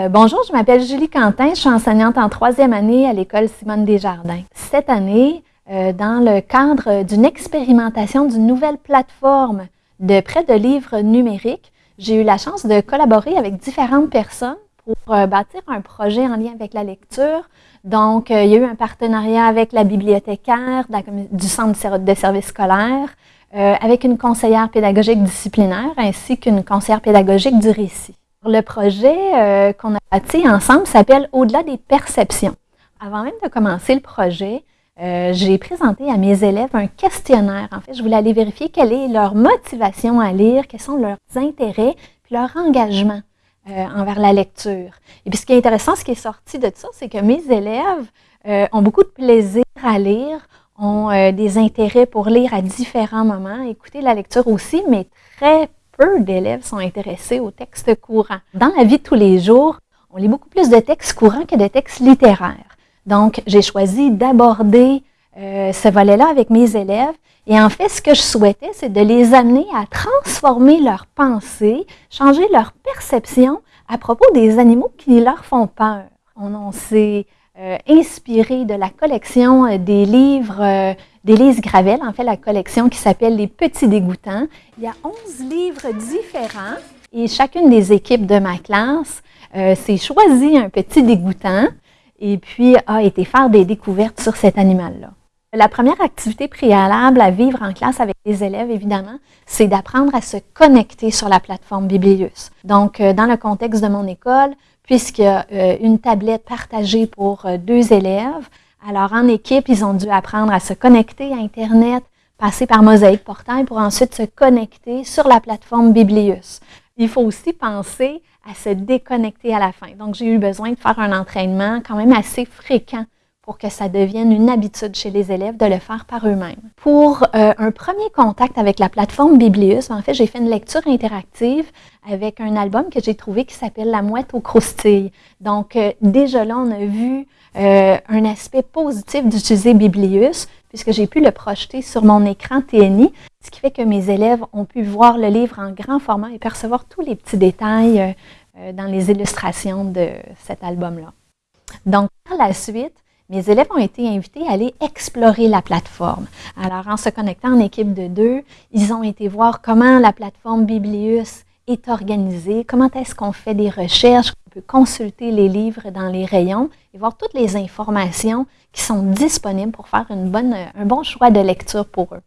Euh, bonjour, je m'appelle Julie Quentin, je suis enseignante en troisième année à l'école Simone Desjardins. Cette année, euh, dans le cadre d'une expérimentation d'une nouvelle plateforme de prêt de livres numériques, j'ai eu la chance de collaborer avec différentes personnes pour euh, bâtir un projet en lien avec la lecture. Donc, il y a eu un partenariat avec la bibliothécaire du Centre de services scolaires, avec une conseillère pédagogique disciplinaire ainsi qu'une conseillère pédagogique du récit. Le projet euh, qu'on a bâti ensemble s'appelle Au-delà des perceptions. Avant même de commencer le projet, euh, j'ai présenté à mes élèves un questionnaire. En fait, je voulais aller vérifier quelle est leur motivation à lire, quels sont leurs intérêts, puis leur engagement euh, envers la lecture. Et puis ce qui est intéressant, ce qui est sorti de ça, c'est que mes élèves ont beaucoup de plaisir à lire, ont des intérêts pour lire à différents moments, écouter la lecture aussi, mais très peu d'élèves sont intéressés aux textes courants. Dans la vie de tous les jours, on lit beaucoup plus de textes courants que de textes littéraires. Donc, j'ai choisi d'aborder euh, ce volet-là avec mes élèves. Et en fait, ce que je souhaitais, c'est de les amener à transformer leur pensée, changer leur perception à propos des animaux qui leur font peur. On, on s'est euh, inspiré de la collection euh, des livres euh, d'Élise Gravel, en fait la collection qui s'appelle Les Petits Dégoûtants. Il y a 11 livres différents et chacune des équipes de ma classe s'est choisi un petit dégoûtant et puis a été faire des découvertes sur cet animal-là. La première activité préalable à vivre en classe avec les élèves, évidemment, c'est d'apprendre à se connecter sur la plateforme Biblius. Donc, dans le contexte de mon école, puisqu'il y a euh, une tablette partagée pour euh, deux élèves. Alors, en équipe, ils ont dû apprendre à se connecter à Internet, passer par Mosaïque Portail pour ensuite se connecter sur la plateforme Biblius. Il faut aussi penser à se déconnecter à la fin. Donc, j'ai eu besoin de faire un entraînement quand même assez fréquent pour que ça devienne une habitude chez les élèves de le faire par eux-mêmes. Pour euh, un premier contact avec la plateforme Biblius, en fait, j'ai fait une lecture interactive avec un album que j'ai trouvé qui s'appelle La mouette aux croustilles. Donc, euh, déjà là, on a vu euh, un aspect positif d'utiliser Biblius, puisque j'ai pu le projeter sur mon écran TNI, ce qui fait que mes élèves ont pu voir le livre en grand format et percevoir tous les petits détails dans les illustrations de cet album-là. Donc, par la suite, mes élèves ont été invités à aller explorer la plateforme. Alors, en se connectant en équipe de deux, ils ont été voir comment la plateforme Biblius est organisée, comment est-ce qu'on fait des recherches, on peut consulter les livres dans les rayons et voir toutes les informations qui sont disponibles pour faire un bon choix de lecture pour eux.